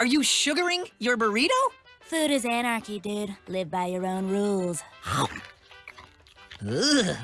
Are you sugaring your burrito? Food is anarchy, dude. Live by your own rules. Ugh.